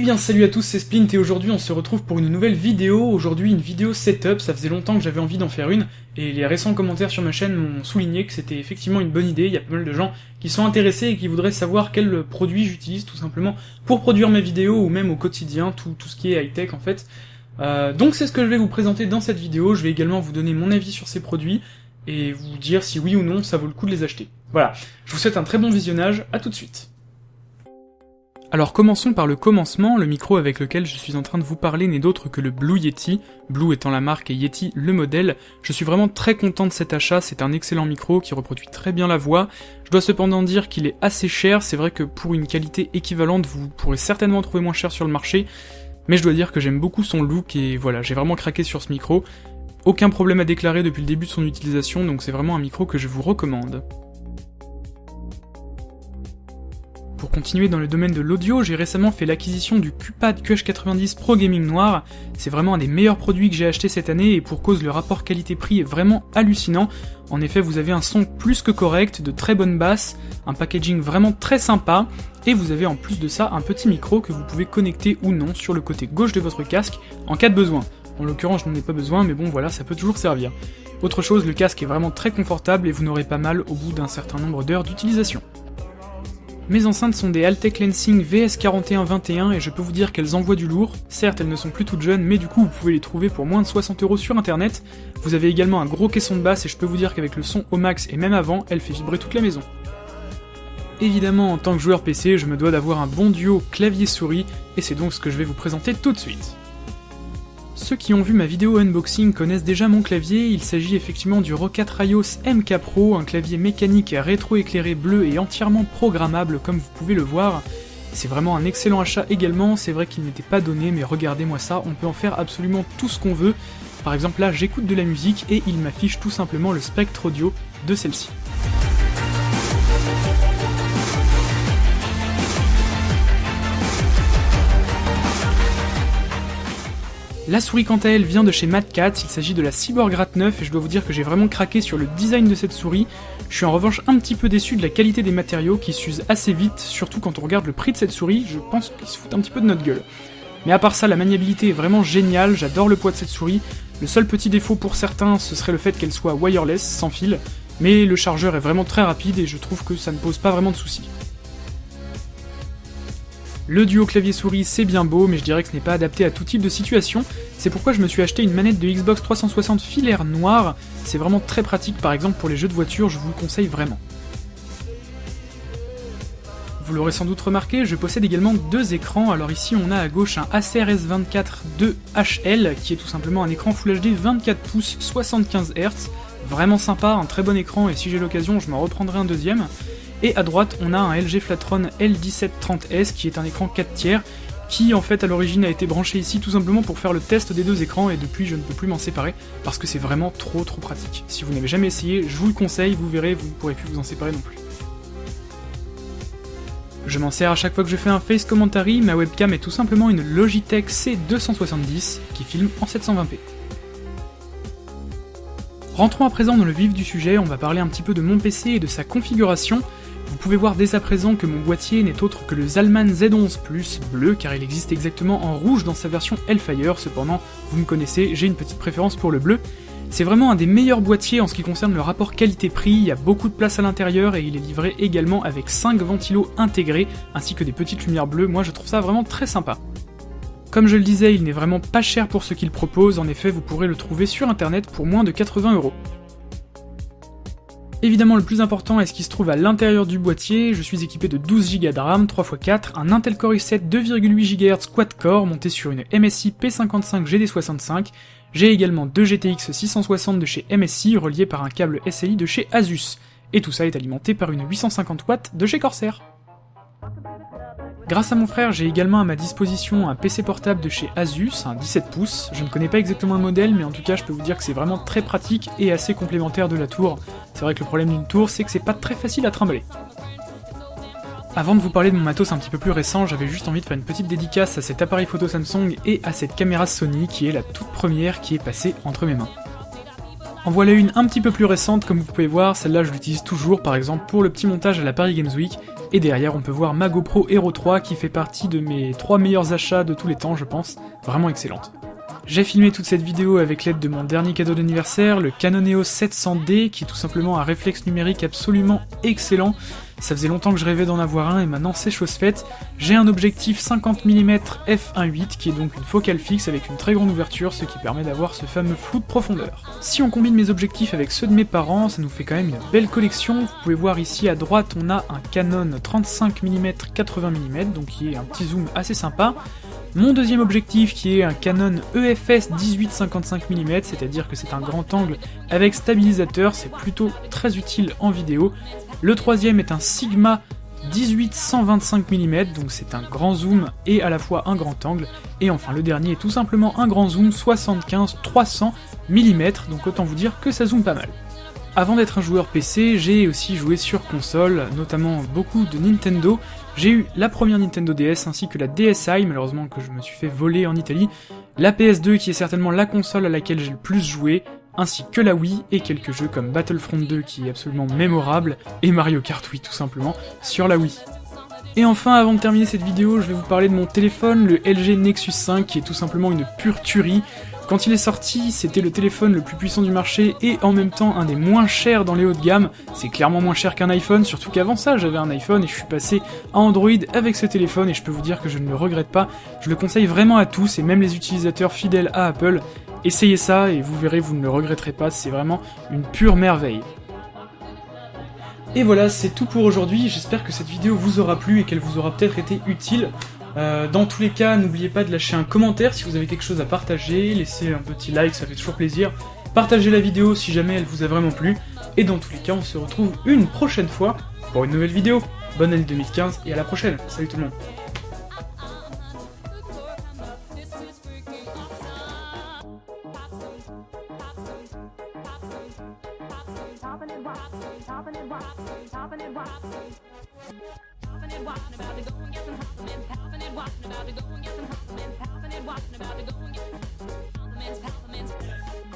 Eh bien salut à tous, c'est Splint et aujourd'hui on se retrouve pour une nouvelle vidéo, aujourd'hui une vidéo setup, ça faisait longtemps que j'avais envie d'en faire une, et les récents commentaires sur ma chaîne m'ont souligné que c'était effectivement une bonne idée, il y a pas mal de gens qui sont intéressés et qui voudraient savoir quel produit j'utilise tout simplement pour produire mes vidéos ou même au quotidien, tout, tout ce qui est high-tech en fait. Euh, donc c'est ce que je vais vous présenter dans cette vidéo, je vais également vous donner mon avis sur ces produits, et vous dire si oui ou non ça vaut le coup de les acheter. Voilà, je vous souhaite un très bon visionnage, à tout de suite. Alors commençons par le commencement, le micro avec lequel je suis en train de vous parler n'est d'autre que le Blue Yeti, Blue étant la marque et Yeti le modèle. Je suis vraiment très content de cet achat, c'est un excellent micro qui reproduit très bien la voix. Je dois cependant dire qu'il est assez cher, c'est vrai que pour une qualité équivalente vous pourrez certainement trouver moins cher sur le marché, mais je dois dire que j'aime beaucoup son look et voilà, j'ai vraiment craqué sur ce micro. Aucun problème à déclarer depuis le début de son utilisation, donc c'est vraiment un micro que je vous recommande. Pour continuer dans le domaine de l'audio, j'ai récemment fait l'acquisition du QPAD QH90 Pro Gaming Noir. C'est vraiment un des meilleurs produits que j'ai acheté cette année et pour cause le rapport qualité-prix est vraiment hallucinant. En effet, vous avez un son plus que correct, de très bonnes basses, un packaging vraiment très sympa, et vous avez en plus de ça un petit micro que vous pouvez connecter ou non sur le côté gauche de votre casque en cas de besoin. En l'occurrence, je n'en ai pas besoin, mais bon voilà, ça peut toujours servir. Autre chose, le casque est vraiment très confortable et vous n'aurez pas mal au bout d'un certain nombre d'heures d'utilisation. Mes enceintes sont des Altec Lensing VS4121 et je peux vous dire qu'elles envoient du lourd. Certes, elles ne sont plus toutes jeunes, mais du coup, vous pouvez les trouver pour moins de 60 euros sur internet. Vous avez également un gros caisson de basse et je peux vous dire qu'avec le son au max et même avant, elle fait vibrer toute la maison. Évidemment, en tant que joueur PC, je me dois d'avoir un bon duo clavier-souris et c'est donc ce que je vais vous présenter tout de suite. Ceux qui ont vu ma vidéo unboxing connaissent déjà mon clavier, il s'agit effectivement du Rocat Rayos MK Pro, un clavier mécanique rétro-éclairé bleu et entièrement programmable comme vous pouvez le voir. C'est vraiment un excellent achat également, c'est vrai qu'il n'était pas donné, mais regardez-moi ça, on peut en faire absolument tout ce qu'on veut. Par exemple là, j'écoute de la musique et il m'affiche tout simplement le spectre audio de celle-ci. La souris quant à elle vient de chez Cat, il s'agit de la Cyborg Rat 9 et je dois vous dire que j'ai vraiment craqué sur le design de cette souris. Je suis en revanche un petit peu déçu de la qualité des matériaux qui s'usent assez vite, surtout quand on regarde le prix de cette souris, je pense qu'ils se foutent un petit peu de notre gueule. Mais à part ça, la maniabilité est vraiment géniale, j'adore le poids de cette souris. Le seul petit défaut pour certains, ce serait le fait qu'elle soit wireless, sans fil, mais le chargeur est vraiment très rapide et je trouve que ça ne pose pas vraiment de soucis. Le duo clavier-souris c'est bien beau, mais je dirais que ce n'est pas adapté à tout type de situation, c'est pourquoi je me suis acheté une manette de Xbox 360 filaire noire, c'est vraiment très pratique par exemple pour les jeux de voiture, je vous le conseille vraiment. Vous l'aurez sans doute remarqué, je possède également deux écrans, alors ici on a à gauche un Acer S24 2HL, qui est tout simplement un écran Full HD 24 pouces 75 Hz, vraiment sympa, un très bon écran, et si j'ai l'occasion je m'en reprendrai un deuxième, et à droite, on a un LG Flatron L1730S qui est un écran 4 tiers qui en fait à l'origine a été branché ici tout simplement pour faire le test des deux écrans et depuis je ne peux plus m'en séparer parce que c'est vraiment trop trop pratique. Si vous n'avez jamais essayé, je vous le conseille, vous verrez, vous ne pourrez plus vous en séparer non plus. Je m'en sers à chaque fois que je fais un face commentary, ma webcam est tout simplement une Logitech C270 qui filme en 720p. Rentrons à présent dans le vif du sujet, on va parler un petit peu de mon PC et de sa configuration. Vous pouvez voir dès à présent que mon boîtier n'est autre que le Zalman Z11 Plus bleu, car il existe exactement en rouge dans sa version Hellfire, cependant, vous me connaissez, j'ai une petite préférence pour le bleu. C'est vraiment un des meilleurs boîtiers en ce qui concerne le rapport qualité-prix, il y a beaucoup de place à l'intérieur et il est livré également avec 5 ventilos intégrés, ainsi que des petites lumières bleues, moi je trouve ça vraiment très sympa. Comme je le disais, il n'est vraiment pas cher pour ce qu'il propose, en effet vous pourrez le trouver sur internet pour moins de 80 euros. Évidemment, le plus important est ce qui se trouve à l'intérieur du boîtier. Je suis équipé de 12 Go de RAM 3x4, un Intel Core i7 2,8 GHz quad-core monté sur une MSI P55 GD65. J'ai également deux GTX 660 de chez MSI reliés par un câble SLI de chez Asus. Et tout ça est alimenté par une 850 watts de chez Corsair. Grâce à mon frère, j'ai également à ma disposition un PC portable de chez Asus, un 17 pouces. Je ne connais pas exactement le modèle, mais en tout cas, je peux vous dire que c'est vraiment très pratique et assez complémentaire de la tour. C'est vrai que le problème d'une tour, c'est que c'est pas très facile à trimballer. Avant de vous parler de mon matos un petit peu plus récent, j'avais juste envie de faire une petite dédicace à cet appareil photo Samsung et à cette caméra Sony qui est la toute première qui est passée entre mes mains. En voilà une un petit peu plus récente, comme vous pouvez voir, celle-là je l'utilise toujours par exemple pour le petit montage à la Paris Games Week, Et derrière, on peut voir ma GoPro Hero 3 qui fait partie de mes 3 meilleurs achats de tous les temps, je pense. Vraiment excellente. J'ai filmé toute cette vidéo avec l'aide de mon dernier cadeau d'anniversaire, le Canon EOS 700D, qui est tout simplement un réflexe numérique absolument excellent. Ça faisait longtemps que je rêvais d'en avoir un et maintenant c'est chose faite. J'ai un objectif 50 mm f1.8 qui est donc une focale fixe avec une très grande ouverture, ce qui permet d'avoir ce fameux flou de profondeur. Si on combine mes objectifs avec ceux de mes parents, ça nous fait quand même une belle collection. Vous pouvez voir ici à droite, on a un Canon 35 mm 80 mm, donc qui est un petit zoom assez sympa. Mon deuxième objectif qui est un Canon EFS 18-55 mm, c'est-à-dire que c'est un grand angle avec stabilisateur, c'est plutôt très utile en vidéo. Le troisième est un Sigma 18-125 mm, donc c'est un grand zoom et à la fois un grand angle. Et enfin le dernier est tout simplement un grand zoom 75-300 mm, donc autant vous dire que ça zoome pas mal. Avant d'être un joueur PC, j'ai aussi joué sur console, notamment beaucoup de Nintendo. J'ai eu la première Nintendo DS ainsi que la DSi, malheureusement que je me suis fait voler en Italie, la PS2 qui est certainement la console à laquelle j'ai le plus joué, ainsi que la Wii et quelques jeux comme Battlefront 2 qui est absolument mémorable, et Mario Kart Wii tout simplement, sur la Wii. Et enfin, avant de terminer cette vidéo, je vais vous parler de mon téléphone, le LG Nexus 5, qui est tout simplement une pure tuerie. Quand il est sorti, c'était le téléphone le plus puissant du marché et en même temps un des moins chers dans les hauts de gamme. C'est clairement moins cher qu'un iPhone, surtout qu'avant ça j'avais un iPhone et je suis passé à Android avec ce téléphone et je peux vous dire que je ne le regrette pas. Je le conseille vraiment à tous et même les utilisateurs fidèles à Apple. Essayez ça et vous verrez, vous ne le regretterez pas, c'est vraiment une pure merveille. Et voilà, c'est tout pour aujourd'hui, j'espère que cette vidéo vous aura plu et qu'elle vous aura peut-être été utile. Euh, dans tous les cas, n'oubliez pas de lâcher un commentaire si vous avez quelque chose à partager, laissez un petit like, ça fait toujours plaisir. Partagez la vidéo si jamais elle vous a vraiment plu. Et dans tous les cas, on se retrouve une prochaine fois pour une nouvelle vidéo. Bonne année 2015 et à la prochaine. Salut tout le monde. Popping it, watching, about to go and get some compliments. Popping it, watching, about to go and get some compliments. Popping it, watching, about to go and get some compliments, compliments.